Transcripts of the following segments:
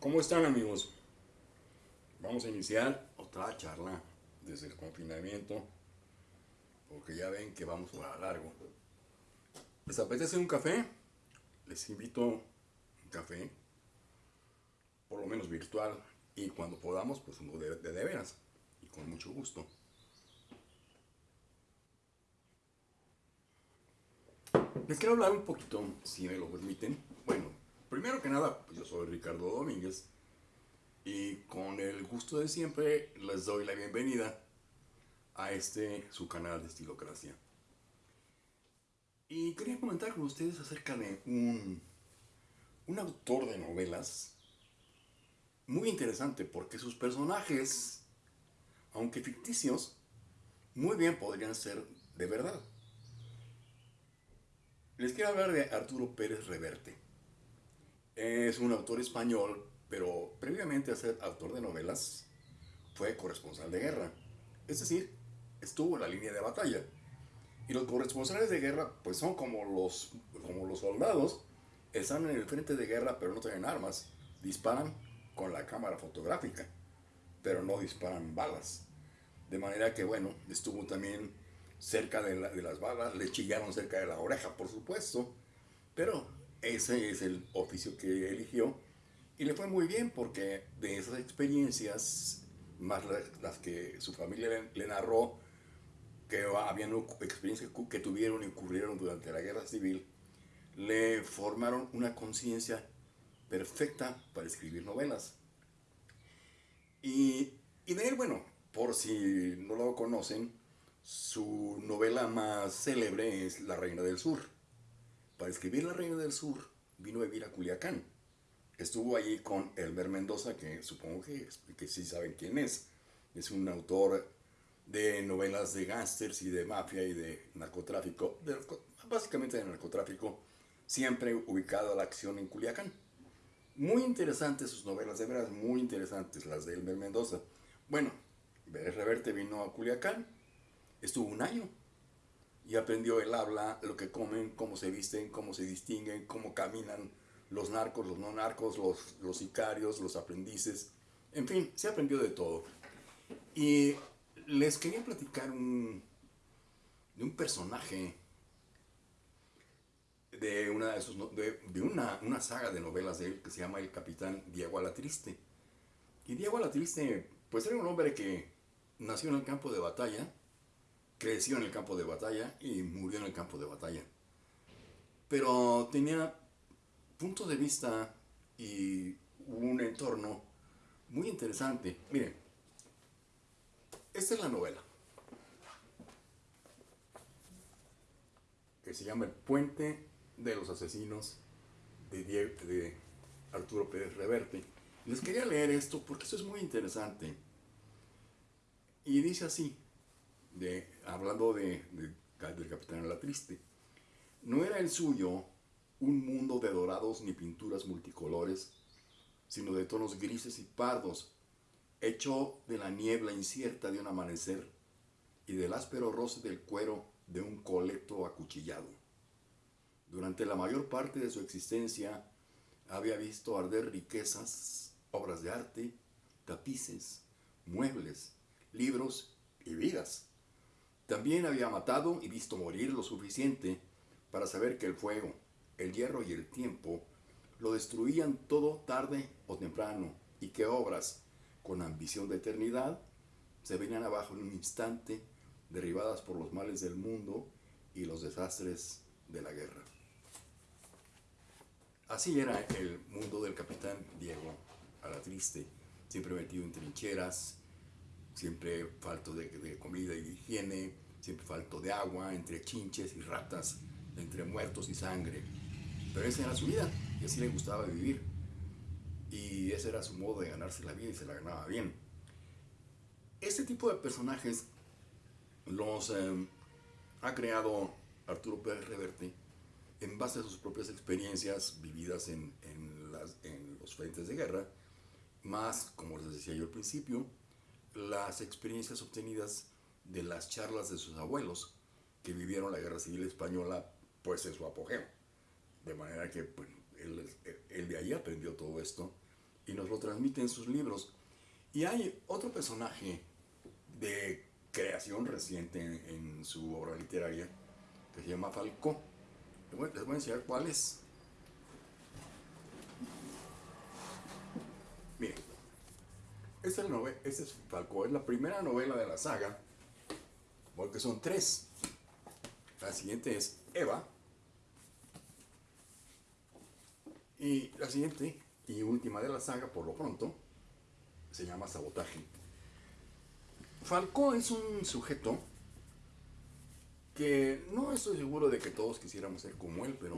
¿Cómo están amigos? Vamos a iniciar otra charla desde el confinamiento, porque ya ven que vamos a largo. ¿Les apetece un café? Les invito un café, por lo menos virtual, y cuando podamos, pues uno de, de veras, y con mucho gusto. Les quiero hablar un poquito, si me lo permiten. Bueno, primero que nada, pues yo soy Ricardo Domínguez y con el gusto de siempre les doy la bienvenida a este su canal de Estilocracia. Y quería comentar con ustedes acerca de un, un autor de novelas muy interesante porque sus personajes, aunque ficticios, muy bien podrían ser de verdad. Les quiero hablar de Arturo Pérez Reverte. Es un autor español, pero previamente a ser autor de novelas, fue corresponsal de guerra. Es decir, estuvo en la línea de batalla. Y los corresponsales de guerra, pues son como los, como los soldados, están en el frente de guerra, pero no tienen armas. Disparan con la cámara fotográfica, pero no disparan balas. De manera que, bueno, estuvo también cerca de, la, de, las balas, le chillaron cerca de la oreja, por supuesto, pero ese es el oficio que eligió y le fue muy bien porque de esas experiencias, más las, las que su familia le, le, narró, que habían experiencias que tuvieron y ocurrieron durante la guerra civil, le formaron una conciencia perfecta para escribir novelas. Y, y de él, bueno, por si no lo conocen, su novela más célebre es La Reina del Sur. Para escribir La Reina del Sur vino a vivir a Culiacán. Estuvo allí con Elmer Mendoza, que supongo que, que sí saben quién es. Es un autor de novelas de gángsters y de mafia y de narcotráfico, de, básicamente de narcotráfico, siempre ubicado a la acción en Culiacán. Muy interesantes sus novelas, de veras muy interesantes las de Elmer Mendoza. Bueno, Reverte vino a Culiacán, estuvo un año y aprendió el habla, lo que comen, cómo se visten, cómo se distinguen, cómo caminan los narcos, los no narcos, los, los sicarios, los aprendices, en fin, se aprendió de todo. Y les quería platicar un, de un personaje de una, de, de una, una, saga de novelas de él que se llama El Capitán Diego Alatriste. Y Diego Alatriste, pues era un hombre que nació en el campo de batalla, creció en el campo de batalla y murió en el campo de batalla. Pero tenía puntos de vista y un entorno muy interesante. Miren, esta es la novela. Que se llama El puente de los asesinos de, de Arturo Pérez Reverte. Les quería leer esto porque esto es muy interesante. Y dice así, hablando de, de, del Capitán la Triste, no era el suyo un mundo de dorados ni pinturas multicolores, sino de tonos grises y pardos, hecho de la niebla incierta de un amanecer y del áspero roce del cuero de un colecto acuchillado. Durante la mayor parte de su existencia había visto arder riquezas, obras de arte, tapices, muebles, libros y vidas. También había matado y visto morir lo suficiente para saber que el fuego, el hierro y el tiempo lo destruían todo tarde o temprano y que obras con ambición de eternidad se venían abajo en un instante, derribadas por los males del mundo y los desastres de la guerra. Así era el mundo del capitán Diego a la triste, siempre metido en trincheras, siempre falto de, comida y de higiene, siempre falto de agua, entre chinches y ratas, entre muertos y sangre. Pero esa era su vida y así le gustaba vivir. Y ese era su modo de ganarse la vida y se la ganaba bien. Este tipo de personajes los eh, ha creado Arturo Pérez Reverte en base a sus propias experiencias vividas en, en, en los frentes de guerra, más, como les decía yo al principio, las experiencias obtenidas de las charlas de sus abuelos que vivieron la Guerra Civil Española pues en su apogeo. De manera que pues, él, de ahí aprendió todo esto y nos lo transmite en sus libros. Y hay otro personaje de creación reciente en, su obra literaria que se llama Falcó. Les voy, a enseñar cuál es. Miren, esta es, esta es Falcó, es la primera novela de la saga, porque son tres. La siguiente es Eva. Y la siguiente y última de la saga, por lo pronto, se llama Sabotaje. Falcó es un sujeto que no estoy seguro de que todos quisiéramos ser como él, pero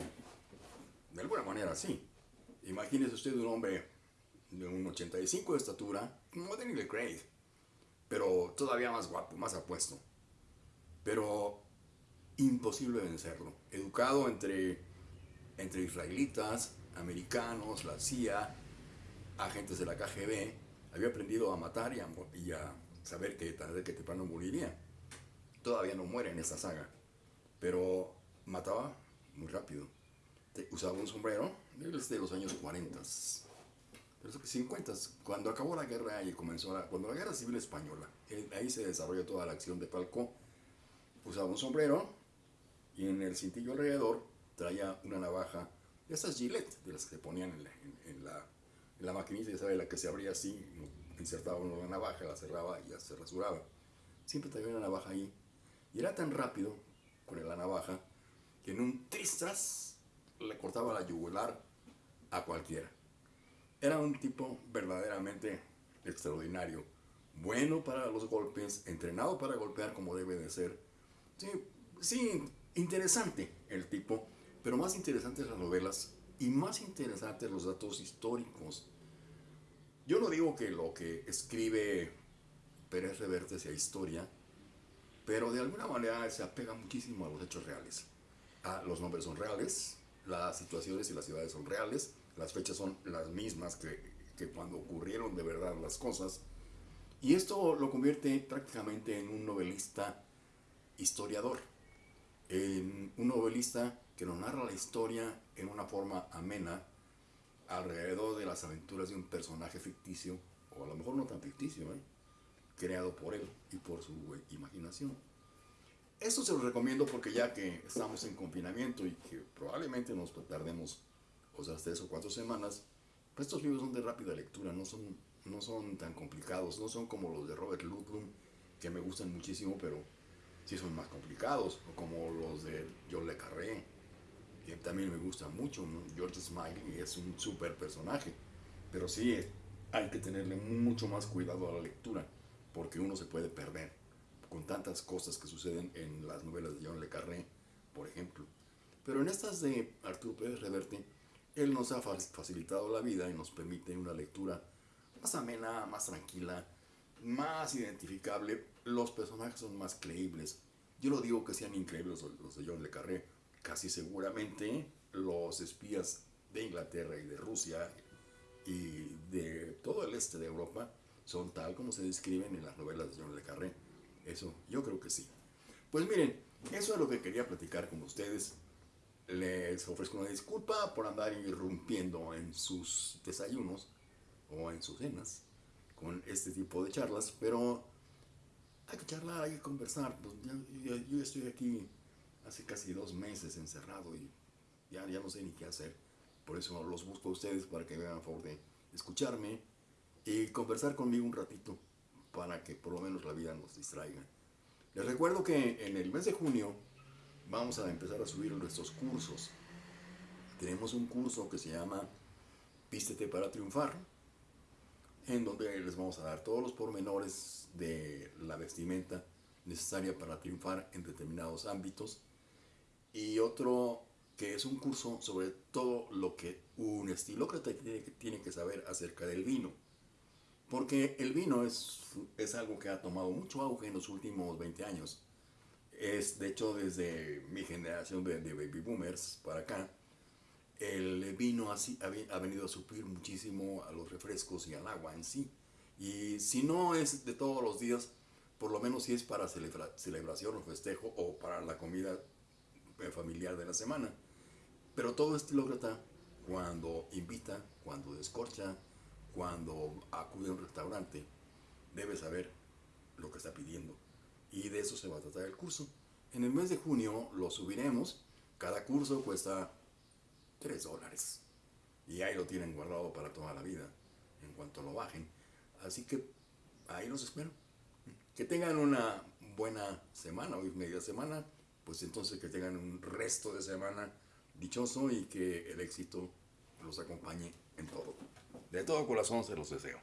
de alguna manera sí. Imagínese usted un hombre de un 85 de estatura, como pero todavía más guapo, más apuesto. Pero imposible vencerlo. Educado entre, entre israelitas, americanos, la CIA, agentes de la KGB, había aprendido a matar y a, saber que tarde que temprano moriría. Todavía no muere en esta saga, pero mataba muy rápido. Usaba un sombrero de los años 40, de los 50, cuando acabó la guerra y comenzó la, cuando la guerra civil española, ahí se desarrolló toda la acción de Falcó. Usaba un sombrero y en el cintillo alrededor traía una navaja estas Gillette, de las que ponían en la, en, maquinita, ya sabe, la que se abría así, insertaba uno la navaja, la cerraba y ya se rasuraba. Siempre traía una navaja ahí. Y era tan rápido con la navaja que en un tristras le cortaba la yugular a cualquiera. Era un tipo verdaderamente extraordinario. Bueno para los golpes, entrenado para golpear como debe de ser. Sí, sí interesante el tipo pero más interesantes las novelas y más interesantes los datos históricos. Yo no digo que lo que escribe Pérez Reverte sea historia, pero de alguna manera se apega muchísimo a los hechos reales. Ah, los nombres son reales, las situaciones y las ciudades son reales, las fechas son las mismas que, que cuando ocurrieron de verdad las cosas. Y esto lo convierte prácticamente en un novelista historiador, en un novelista que nos narra la historia en una forma amena alrededor de las aventuras de un personaje ficticio, o a lo mejor no tan ficticio, ¿eh? creado por él y por su imaginación. Esto se lo recomiendo porque ya que estamos en confinamiento y que probablemente nos tardemos o sea, tres o cuatro semanas, pues estos libros son de rápida lectura, no son, no son tan complicados, no son como los de Robert Ludlum, que me gustan muchísimo, pero sí son más complicados, o como los de John Le Carré, que también me gusta mucho. George Smiley es un super personaje, pero sí hay que tenerle mucho más cuidado a la lectura, porque uno se puede perder con tantas cosas que suceden en las novelas de John Le Carré, por ejemplo. Pero en estas de Arturo Pérez Reverte, él nos ha facilitado la vida y nos permite una lectura más amena, más tranquila, más identificable. Los personajes son más creíbles. Yo no digo que sean increíbles los de John Le Carré, casi seguramente los espías de Inglaterra y de Rusia y de todo el este de Europa son tal como se describen en las novelas de John Le Carré. Eso yo creo que sí. Pues miren, eso es lo que quería platicar con ustedes. Les ofrezco una disculpa por andar irrumpiendo en sus desayunos o en sus cenas con este tipo de charlas, pero hay que charlar, hay que conversar. Pues yo, yo estoy aquí hace casi dos meses encerrado y ya, ya no sé ni qué hacer. Por eso los busco a ustedes para que me hagan favor de escucharme y conversar conmigo un ratito para que por lo menos la vida nos distraiga. Les recuerdo que en el mes de junio vamos a empezar a subir nuestros cursos. Tenemos un curso que se llama Vístete para triunfar, en donde les vamos a dar todos los pormenores de la vestimenta necesaria para triunfar en determinados ámbitos y otro que es un curso sobre todo lo que un estilócrata tiene que saber acerca del vino. Porque el vino es, es algo que ha tomado mucho auge en los últimos 20 años. Es, de hecho, desde mi generación de, baby boomers para acá, el vino así, ha, venido a suplir muchísimo a los refrescos y al agua en sí. Y si no es de todos los días, por lo menos si es para celebración o festejo o para la comida familiar de la semana. Pero todo estilócrata, cuando invita, cuando descorcha, cuando acude a un restaurante, debe saber lo que está pidiendo. Y de eso se va a tratar el curso. En el mes de junio lo subiremos. Cada curso cuesta 3 dólares. Y ahí lo tienen guardado para toda la vida, en cuanto lo bajen. Así que ahí los espero. Que tengan una buena semana, hoy media semana, pues entonces que tengan un resto de semana dichoso y que el éxito los acompañe en todo. De todo corazón se los deseo.